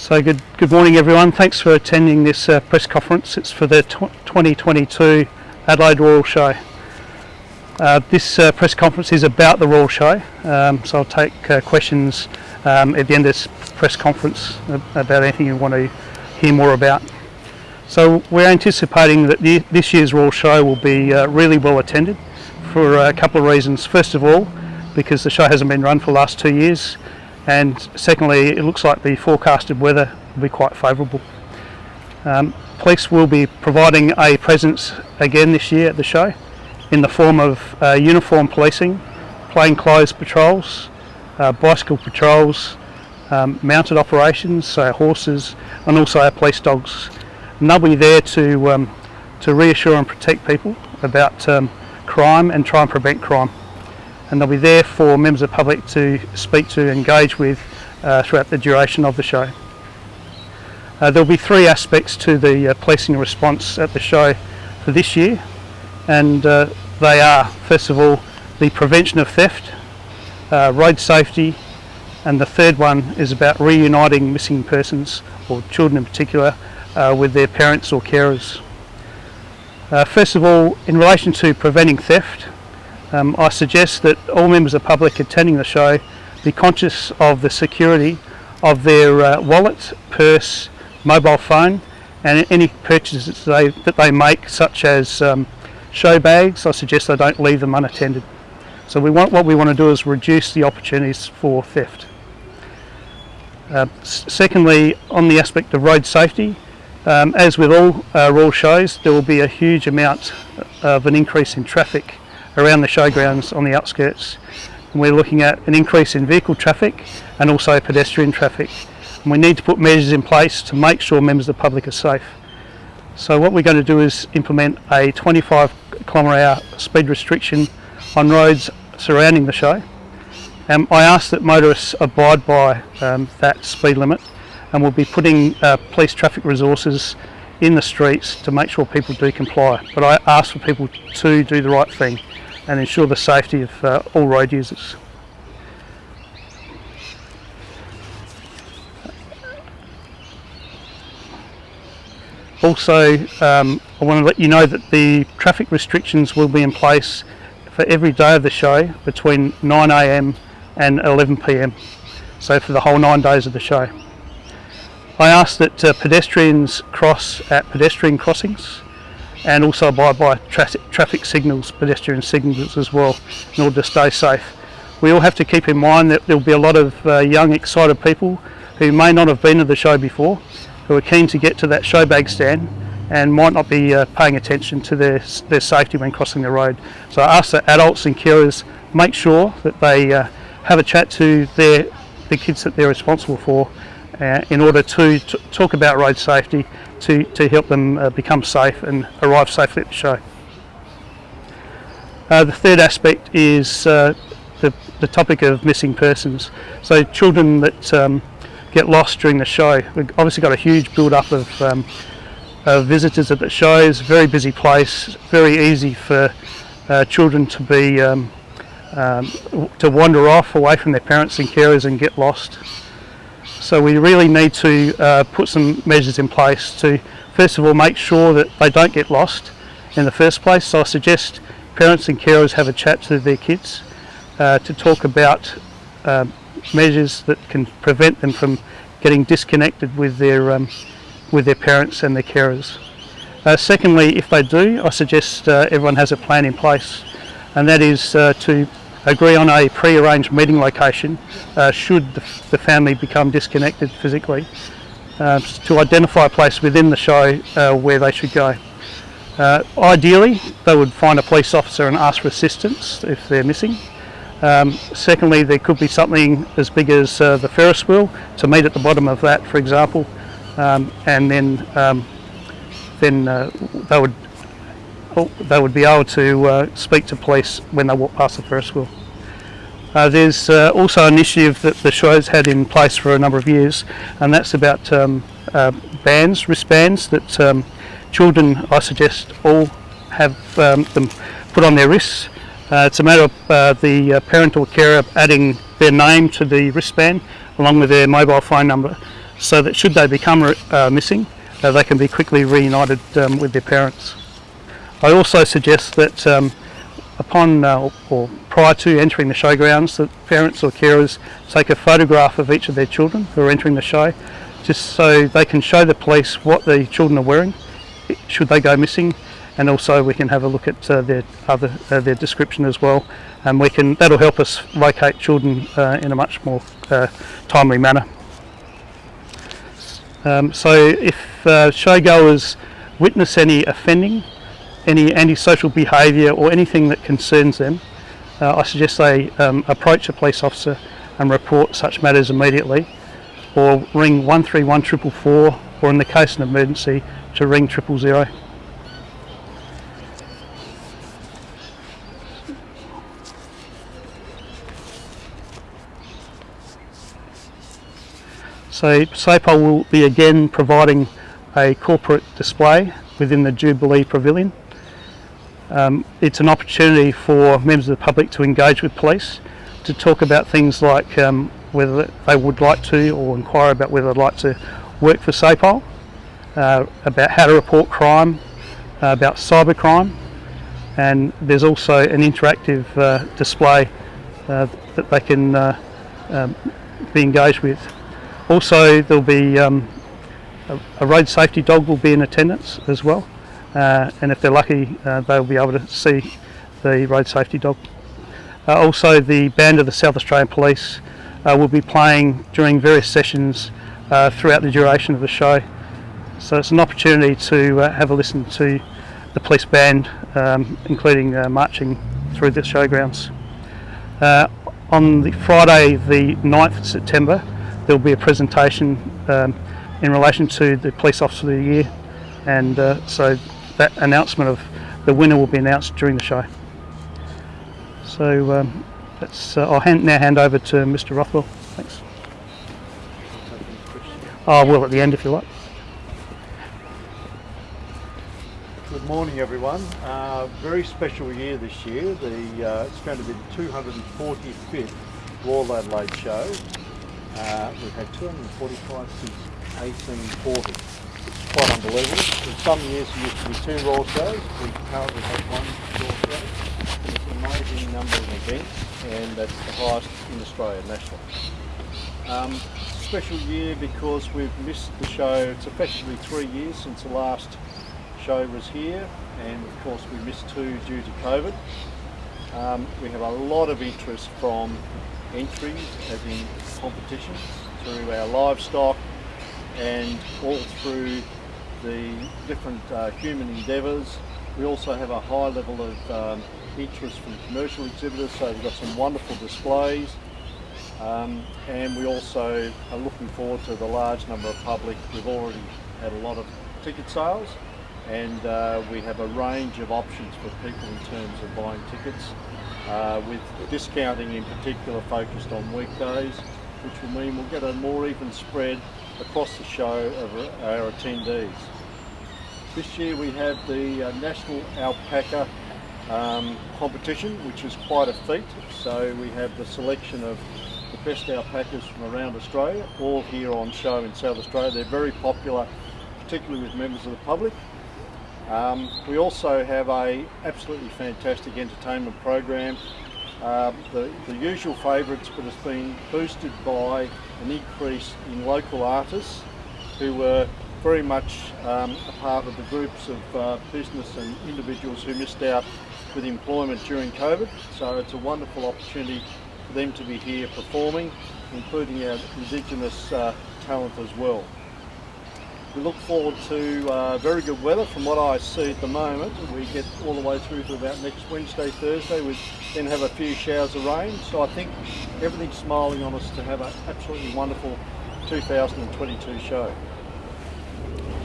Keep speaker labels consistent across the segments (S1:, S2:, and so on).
S1: So good, good morning everyone. Thanks for attending this uh, press conference. It's for the 2022 Adelaide Royal Show. Uh, this uh, press conference is about the Royal Show, um, so I'll take uh, questions um, at the end of this press conference about anything you want to hear more about. So we're anticipating that the, this year's Royal Show will be uh, really well attended for a couple of reasons. First of all, because the show hasn't been run for the last two years and secondly it looks like the forecasted weather will be quite favourable. Um, police will be providing a presence again this year at the show in the form of uh, uniform policing, plainclothes patrols, uh, bicycle patrols, um, mounted operations, so horses and also our police dogs. And they'll be there to, um, to reassure and protect people about um, crime and try and prevent crime and they'll be there for members of the public to speak to, engage with uh, throughout the duration of the show. Uh, there'll be three aspects to the uh, policing response at the show for this year and uh, they are first of all the prevention of theft, uh, road safety and the third one is about reuniting missing persons or children in particular uh, with their parents or carers. first of all in relation to preventing theft um, I suggest that all members of the public attending the show be conscious of the security of their uh, wallet, purse, mobile phone and any purchases they, that they make such as um, show bags, I suggest they don't leave them unattended. So we want, what we want to do is reduce the opportunities for theft. Uh, secondly, on the aspect of road safety, um, as with all uh, Royal shows, there will be a huge amount of an increase in traffic around the showgrounds on the outskirts. And we're looking at an increase in vehicle traffic and also pedestrian traffic. And we need to put measures in place to make sure members of the public are safe. So what we're going to do is implement a 25 kilometre hour speed restriction on roads surrounding the show. Um, I ask that motorists abide by um, that speed limit and we'll be putting uh, police traffic resources in the streets to make sure people do comply. But I ask for people to do the right thing and ensure the safety of uh, all road users. Also, um, I want to let you know that the traffic restrictions will be in place for every day of the show between 9am and 11pm, so for the whole nine days of the show. I ask that uh, pedestrians cross at pedestrian crossings and also abide by tra traffic signals, pedestrian signals as well in order to stay safe. We all have to keep in mind that there will be a lot of uh, young excited people who may not have been to the show before, who are keen to get to that show bag stand and might not be uh, paying attention to their, their safety when crossing the road. So that adults and carers make sure that they uh, have a chat to their, the kids that they're responsible for uh, in order to talk about road safety to, to help them uh, become safe and arrive safely at the show. Uh, the third aspect is uh, the, the topic of missing persons. So children that um, get lost during the show. We've obviously got a huge build up of, um, visitors at the shows, very busy place, very easy for uh, children to be um, um, to wander off away from their parents and carers and get lost. So we really need to uh, put some measures in place to first of all make sure that they don't get lost in the first place. So I suggest parents and carers have a chat to their kids uh, to talk about uh, measures that can prevent them from getting disconnected with their um, with their parents and their carers. Uh, secondly, if they do, I suggest uh, everyone has a plan in place and that is uh, to agree on a pre-arranged meeting location uh, should the, the, family become disconnected physically uh, to identify a place within the show uh, where they should go. Uh, ideally they would find a police officer and ask for assistance if they're missing. Um, secondly there could be something as big as uh, the Ferris wheel to meet at the bottom of that for example um, and then um, then uh, they would they would be able to uh, speak to police when they walk past the Ferris wheel. Uh, there's uh, also an initiative that the show's had in place for a number of years and that's about um, uh, bands, wristbands that um, children I suggest all have um, them put on their wrists. Uh, it's a matter of uh, the uh, parent or carer adding their name to the wristband along with their mobile phone number so that should they become missing, they can be quickly reunited um, with their parents. I also suggest that um, upon uh, or prior to entering the showgrounds that parents or carers take a photograph of each of their children who are entering the show just so they can show the police what the children are wearing should they go missing and also we can have a look at uh, their other uh, their description as well and we can that'll help us locate children uh, in a much more uh, timely manner. Um, so if uh, showgoers witness any offending any antisocial behaviour or anything that concerns them, uh, I suggest they um, approach a police officer and report such matters immediately or ring 131 444 or in the case of an emergency to ring triple zero. So SAPOL will be again providing a corporate display within the Jubilee Pavilion um, it's an opportunity for members of the public to engage with police, to talk about things like um, whether they would like to or inquire about whether they'd like to work for SAPOL, uh, about how to report crime, uh, about cybercrime, and there's also an interactive uh, display uh, that they can uh, um, be engaged with. Also there'll be um, a, road safety dog will be in attendance as well and if they're lucky uh, they'll be able to see the road safety dog. Uh, also the band of the South Australian Police uh, will be playing during various sessions uh, throughout the duration of the show so it's an opportunity to uh, have a listen to the police band um, including marching through the showgrounds. on the Friday the 9th of September there will be a presentation um, in relation to the Police Officer of the Year and uh, so that announcement of the winner will be announced during the show. So um, that's, uh, I'll hand, now hand over to Mr Rothwell. Thanks. Oh, will at the end if you like.
S2: Good morning everyone. Uh, very special year this year. The, uh, it's going to be the 245th Royal Adelaide show. Uh, we've had 245 since 1840 quite unbelievable. In some years there used to be two raw shows, we currently have one raw show. It's an amazing number of events and that's the highest in Australia nationally. Um, special year because we've missed the show, it's effectively three years since the last show was here and of course we missed two due to COVID. Um, we have a lot of interest from entries as in competitions through our livestock and all through the different uh, human endeavours. We also have a high level of um, interest from commercial exhibitors, so we've got some wonderful displays. Um, and we also are looking forward to the large number of public. We've already had a lot of ticket sales and uh, we have a range of options for people in terms of buying tickets uh, with discounting in particular focused on weekdays which will mean we'll get a more even spread across the show of our attendees. This year we have the uh, National Alpaca um, competition, which is quite a feat. So we have the selection of the best alpacas from around Australia, all here on show in South Australia. They're very popular, particularly with members of the public. Um, we also have a absolutely fantastic entertainment program. Uh, the, the usual favourites, but it's been boosted by an increase in local artists who were very much um, a part of the groups of uh, business and individuals who missed out with employment during COVID. So it's a wonderful opportunity for them to be here performing, including our Indigenous uh, talent as well. We look forward to uh, very good weather from what I see at the moment. We get all the way through to about next Wednesday, Thursday. We then have a few showers of rain. So I think everything's smiling on us to have an absolutely wonderful 2022 show.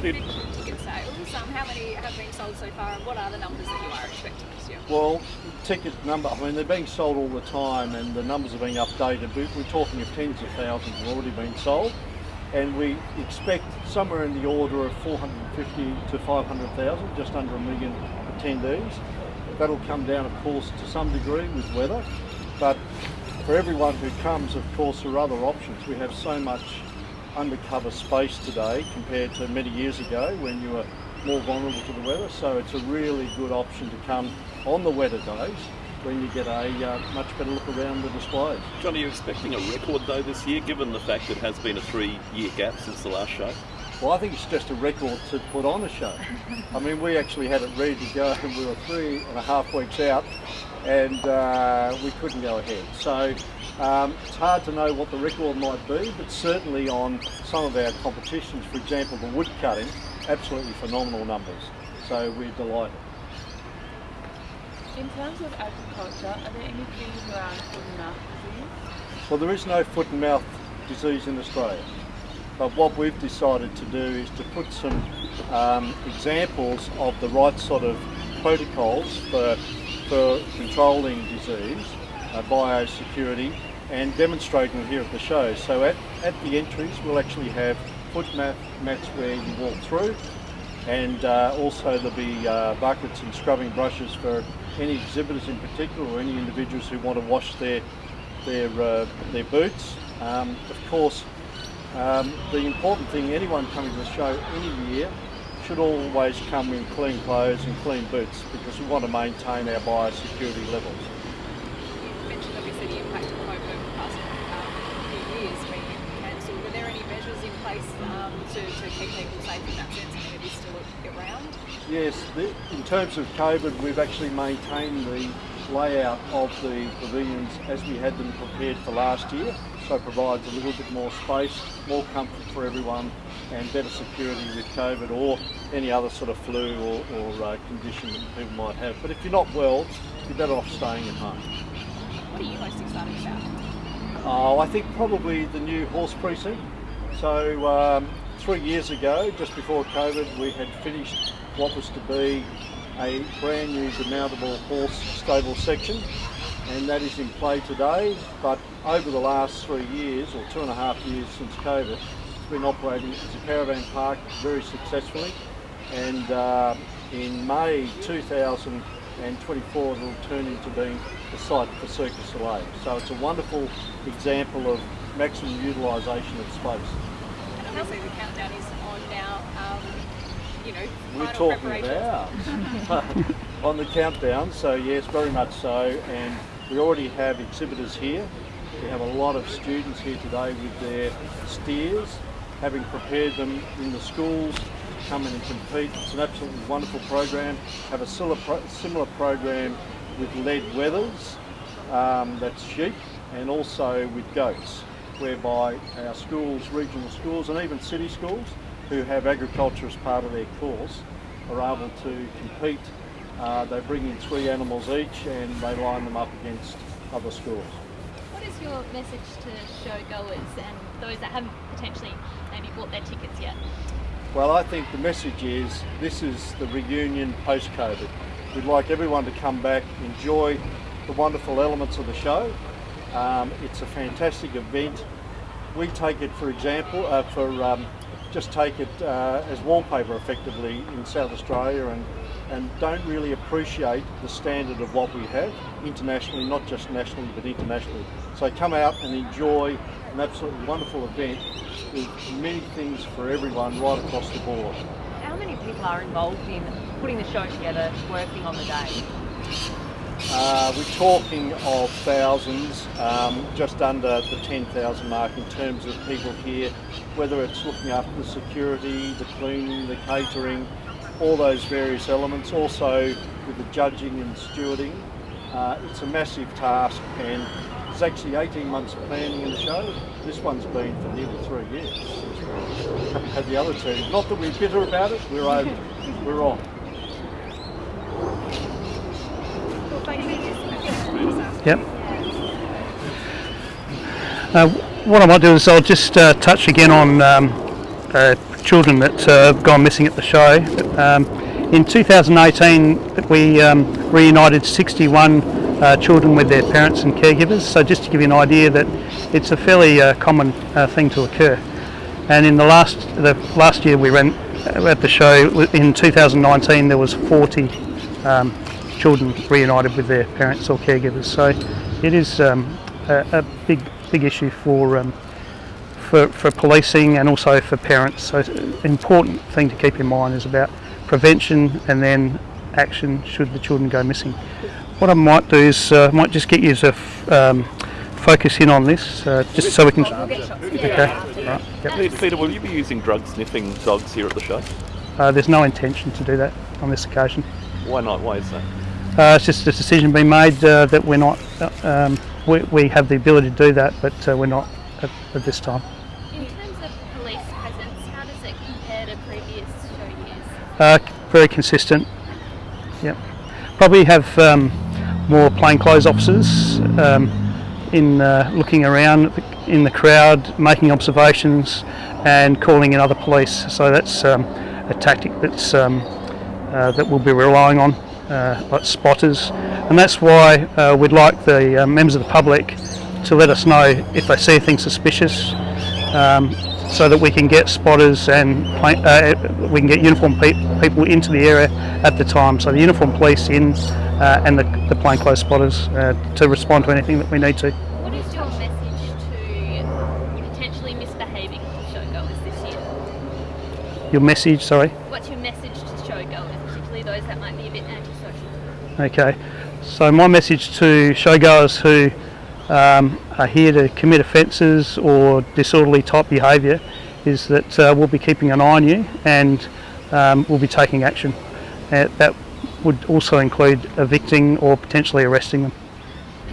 S3: Ticket sales, um, how many have been sold so far and what are the numbers that you are expecting this year?
S2: Well, ticket number, I mean they're being sold all the time and the numbers are being updated. We're talking of tens of thousands have already been sold and we expect somewhere in the order of 450 to 500,000, just under a million attendees. That'll come down, of course, to some degree with weather, but for everyone who comes, of course, there are other options. We have so much undercover space today compared to many years ago when you were more vulnerable to the weather. So it's a really good option to come on the wetter days when you get a uh, much better look around the displays.
S4: John, are you expecting a record though this year, given the fact it has been a three-year gap since the last show?
S2: Well, I think it's just a record to put on a show. I mean, we actually had it ready to go and we were three and a half weeks out and uh, we couldn't go ahead. So um, it's hard to know what the record might be, but certainly on some of our competitions, for example, the wood cutting, absolutely phenomenal numbers. So we're delighted.
S5: In terms of agriculture, are there any things around foot and mouth disease?
S2: Well, there is no foot and mouth disease in Australia. But what we've decided to do is to put some um, examples of the right sort of protocols for, for controlling disease, uh, biosecurity, and demonstrating them here at the show. So at, at the entries, we'll actually have foot mat, mats where you walk through, and uh, also there'll be uh, buckets and scrubbing brushes for any exhibitors in particular or any individuals who want to wash their their uh, their boots. Um, of course, um, the important thing, anyone coming to the show any year should always come in clean clothes and clean boots because we want to maintain our biosecurity levels.
S3: You mentioned obviously the impact of COVID over the past um, few years being cancelled. Were there any measures in place um, to, to keep people safe in that sense? I mean, it is still around.
S2: Yes, the, in terms of COVID, we've actually maintained the layout of the pavilions as we had them prepared for last year. So it provides a little bit more space, more comfort for everyone, and better security with COVID or any other sort of flu or, or uh, condition that people might have. But if you're not well, you're better off staying at home.
S3: What are you most excited about?
S2: Oh, I think probably the new horse precinct. So um, three years ago, just before COVID, we had finished what was to be a brand new demountable horse stable section and that is in play today but over the last three years or two and a half years since COVID it's been operating as a caravan park very successfully and uh, in May 2024 it will turn into being the site for Circus Soleil. So it's a wonderful example of maximum utilisation of space.
S3: Obviously the countdown is on now. Um, you know,
S2: We're talking about on the countdown, so yes, very much so. And we already have exhibitors here. We have a lot of students here today with their steers, having prepared them in the schools to come in and compete. It's an absolutely wonderful program. Have a similar, similar program with lead wethers, um, that's sheep, and also with goats, whereby our schools, regional schools, and even city schools who have agriculture as part of their course are able to compete. Uh, they bring in three animals each and they line them up against other schools.
S6: What is your message to showgoers and those that haven't potentially maybe bought their tickets yet?
S2: Well, I think the message is this is the reunion post-COVID. We'd like everyone to come back, enjoy the wonderful elements of the show. Um, it's a fantastic event. We take it, for example, uh, for um, just take it uh, as wallpaper effectively in South Australia and, and don't really appreciate the standard of what we have internationally, not just nationally but internationally. So come out and enjoy an absolutely wonderful event with many things for everyone right across the board.
S5: How many people are involved in putting the show together, working on the day?
S2: Uh, we're talking of thousands, um, just under the 10,000 mark in terms of people here, whether it's looking after the security, the cleaning, the catering, all those various elements. Also with the judging and stewarding. Uh, it's a massive task and there's actually 18 months of planning in the show. This one's been for nearly three years. Had the other two. Not that we're bitter about it, we're over, we're on.
S1: Yep. Uh, what I might do is I'll just uh, touch again on um, uh, children that uh, have gone missing at the show. Um, in 2018, we um, reunited 61 uh, children with their parents and caregivers. So just to give you an idea that it's a fairly uh, common thing to occur. And in the last the last year we ran at the show in 2019, there was 40 um, children reunited with their parents or caregivers. So it is um, a, a big big issue for um, for, for policing and also for parents. So an important thing to keep in mind is about prevention and then action should the children go missing. What I might do is uh, might just get you to um, focus in on this, uh, just so we can.
S3: We'll.
S1: Okay. Right. Yep.
S4: Peter, Peter, will you be using drug sniffing dogs here at the show?
S1: Uh, there's no intention to do that on this occasion.
S4: Why not? Why is that?
S1: Uh, it's just a decision being made uh, that we're not. Uh, um, we, we have the ability to do that, but uh, we're not at, at this time.
S6: In terms of police presence, how does it compare to previous show years?
S1: Uh, very consistent. Yep. Probably have um, more plainclothes officers um, in uh, looking around in the crowd, making observations, and calling in other police. So that's um, a tactic that's um, uh, that we'll be relying on, like spotters, and that's why uh, we'd like the uh, members of the public to let us know if they see anything suspicious. Um, so that we can get spotters and uh, we can get uniformed pe- people into the area at the time. So the uniformed police in uh, and the, the plainclothes spotters uh, to respond to anything that we need to.
S6: What is your message to potentially misbehaving showgoers this year?
S1: Your message, sorry.
S6: What's your message to showgoers, particularly those that might be a bit antisocial?
S1: Okay. So my message to showgoers who um, are here to commit offences or disorderly type behaviour is that uh, we'll be keeping an eye on you and um, we'll be taking action. Uh, that would also include evicting or potentially arresting them.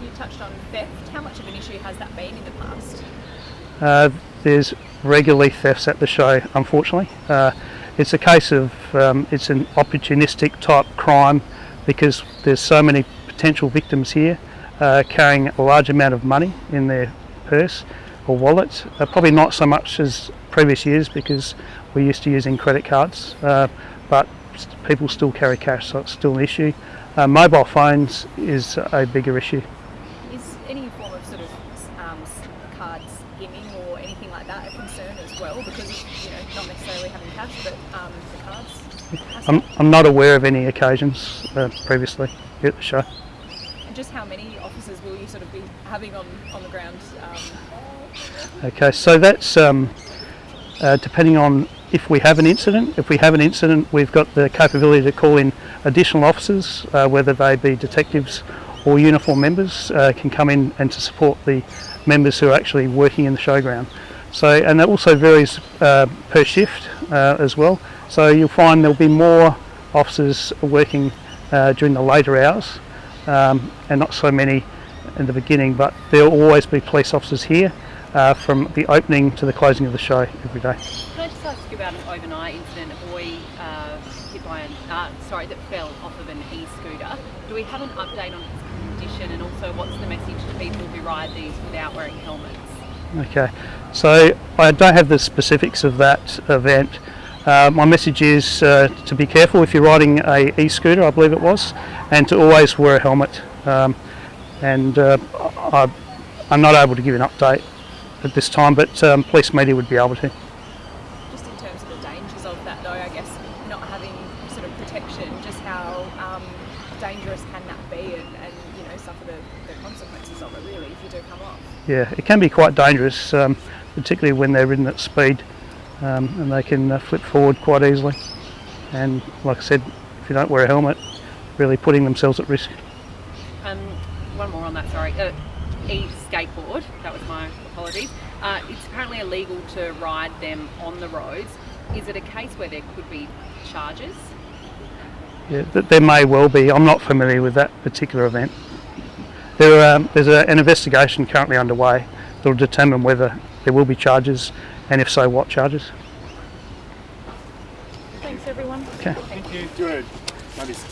S3: You touched on theft. How much of an issue has that been in the past?
S1: Uh, there's regularly thefts at the show, unfortunately. It's a case of um, it's an opportunistic type crime because there's so many potential victims here uh, carrying a large amount of money in their purse or wallet. Uh, probably not so much as previous years because we're used to using credit cards, uh, but people still carry cash, so it's still an issue. Uh, mobile phones is a bigger issue.
S3: Is any form of sort of um, s- card skimming or anything like that a concern as well? Because you know, not necessarily having cash, but um, the cards.
S1: I'm, I'm not aware of any occasions uh, previously here at the show.
S3: And just how many officers will you sort of be having on on the ground? Um,
S1: Okay, so that's um, uh, depending on if we have an incident. If we have an incident, we've got the capability to call in additional officers, uh, whether they be detectives or uniform members, uh, can come in and to support the members who are actually working in the showground. So, and that also varies uh, per shift uh, as well. So you'll find there'll be more officers working uh, during the later hours, um, and not so many in the beginning. But there'll always be police officers here uh, from the opening to the closing of the show every day.
S5: Can I just ask you about an overnight incident? A boy uh, hit by an, uh, sorry, that fell off of an e-scooter. Do we have an update on his condition and also what's the message to people who ride these without wearing helmets?
S1: Okay, so I don't have the specifics of that event. Uh, my message is uh, to be careful if you're riding a e-scooter, I believe it was, and to always wear a helmet. Um, and uh, I, I'm not able to give an update at this time, but um, police media would be able to.
S3: just in terms of the dangers of that, though, I guess not having sort of protection, just how um, dangerous can that be, and, and you know suffer the, the consequences of it really if you do come off.
S1: Yeah, it can be quite dangerous, um, particularly when they're ridden at speed, um, and they can uh, flip forward quite easily. And like I said, if you don't wear a helmet, really putting themselves at risk.
S5: Um, one more on that, sorry. Uh, e-skateboard, that was my apologies. Uh, it's apparently illegal to ride them on the roads. Is it a case where there could be charges?
S1: Yeah, th- there may well be. I'm not familiar with that particular event. There, um, there's a, an investigation currently underway that will determine whether there will be charges, and if so, what charges.
S3: Thanks, everyone.
S1: Okay.
S7: Thank you. Good. Maybe s- just